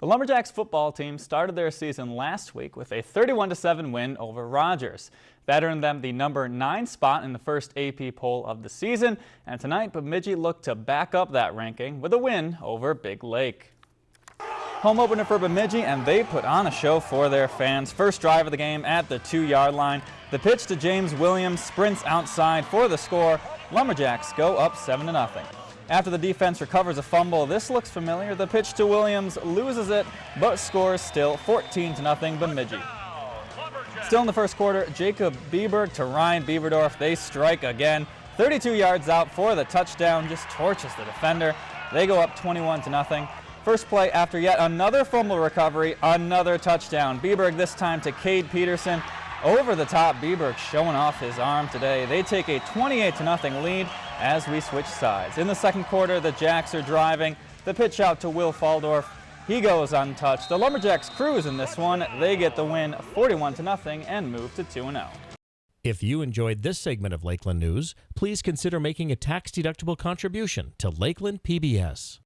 The Lumberjacks football team started their season last week with a 31-7 win over Rogers. That earned them the number 9 spot in the first AP poll of the season, and tonight Bemidji looked to back up that ranking with a win over Big Lake. Home opener for Bemidji, and they put on a show for their fans. First drive of the game at the two-yard line. The pitch to James Williams sprints outside for the score. Lumberjacks go up 7-0. After the defense recovers a fumble, this looks familiar. The pitch to Williams loses it, but scores still 14 to nothing Bemidji. Still in the first quarter, Jacob Bieberg to Ryan Bieberdorf. They strike again. 32 yards out for the touchdown, just torches the defender. They go up 21 to nothing. First play after yet another fumble recovery, another touchdown. Bieberg this time to Cade Peterson. Over the top, Bieberg showing off his arm today. They take a 28 to nothing lead as we switch sides. In the second quarter, the Jacks are driving. The pitch out to Will Faldorf. He goes untouched. The Lumberjacks cruise in this one. They get the win 41 to nothing and move to 2-0. If you enjoyed this segment of Lakeland News, please consider making a tax-deductible contribution to Lakeland PBS.